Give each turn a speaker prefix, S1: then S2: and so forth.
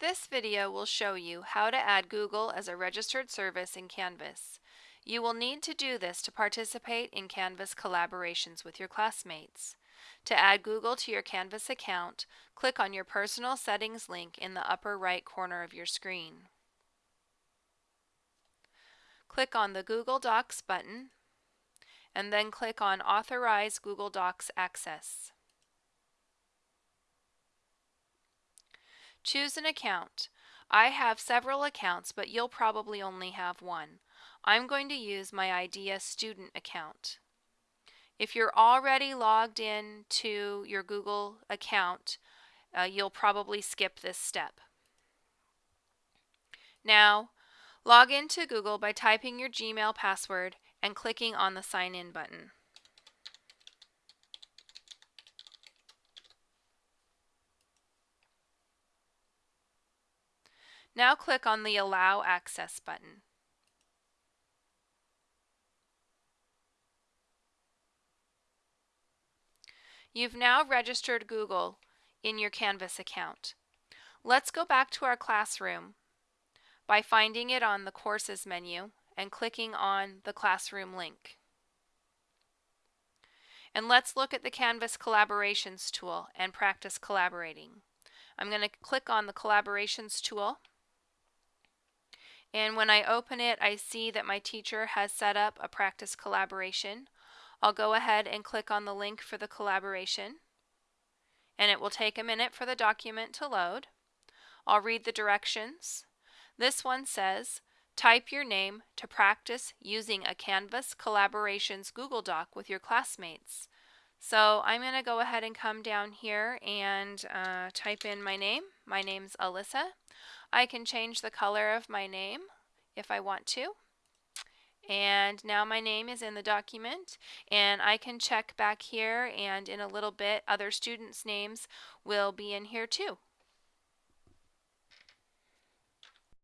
S1: This video will show you how to add Google as a registered service in Canvas. You will need to do this to participate in Canvas collaborations with your classmates. To add Google to your Canvas account, click on your Personal Settings link in the upper right corner of your screen. Click on the Google Docs button and then click on Authorize Google Docs Access. Choose an account. I have several accounts, but you'll probably only have one. I'm going to use my IDEA student account. If you're already logged in to your Google account, uh, you'll probably skip this step. Now, log into Google by typing your Gmail password and clicking on the Sign In button. Now click on the Allow Access button. You've now registered Google in your Canvas account. Let's go back to our classroom by finding it on the Courses menu and clicking on the Classroom link. And let's look at the Canvas Collaborations tool and practice collaborating. I'm going to click on the Collaborations tool and when I open it, I see that my teacher has set up a practice collaboration. I'll go ahead and click on the link for the collaboration. And it will take a minute for the document to load. I'll read the directions. This one says, type your name to practice using a Canvas Collaborations Google Doc with your classmates. So I'm going to go ahead and come down here and uh, type in my name. My name's Alyssa. I can change the color of my name if I want to. And now my name is in the document and I can check back here and in a little bit other students names will be in here too.